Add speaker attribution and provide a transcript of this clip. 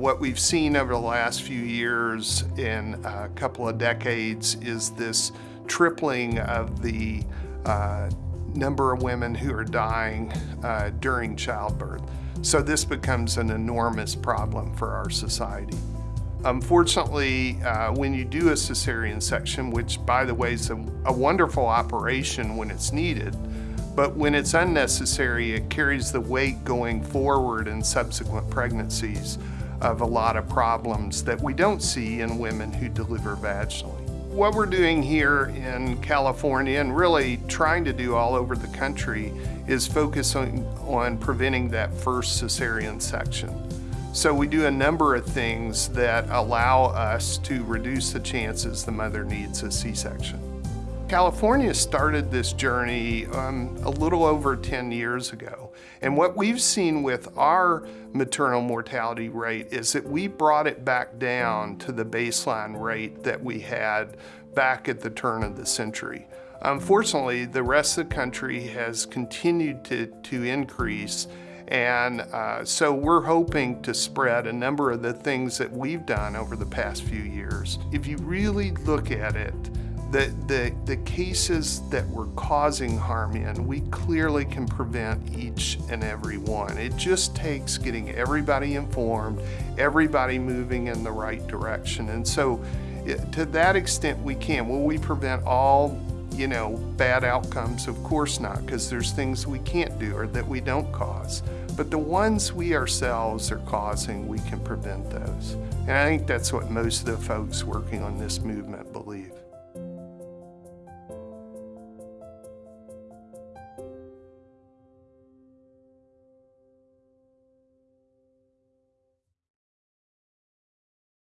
Speaker 1: What we've seen over the last few years in a couple of decades is this tripling of the uh, number of women who are dying uh, during childbirth. So this becomes an enormous problem for our society. Unfortunately, uh, when you do a cesarean section, which by the way is a, a wonderful operation when it's needed, but when it's unnecessary, it carries the weight going forward in subsequent pregnancies of a lot of problems that we don't see in women who deliver vaginally. What we're doing here in California and really trying to do all over the country is focus on, on preventing that first cesarean section. So we do a number of things that allow us to reduce the chances the mother needs a C-section. California started this journey um, a little over 10 years ago. And what we've seen with our maternal mortality rate is that we brought it back down to the baseline rate that we had back at the turn of the century. Unfortunately, the rest of the country has continued to, to increase and uh, so we're hoping to spread a number of the things that we've done over the past few years. If you really look at it, the, the, the cases that we're causing harm in, we clearly can prevent each and every one. It just takes getting everybody informed, everybody moving in the right direction. And so it, to that extent we can. Will we prevent all you know, bad outcomes? Of course not, because there's things we can't do or that we don't cause. But the ones we ourselves are causing, we can prevent those. And I think that's what most of the folks working on this movement believe.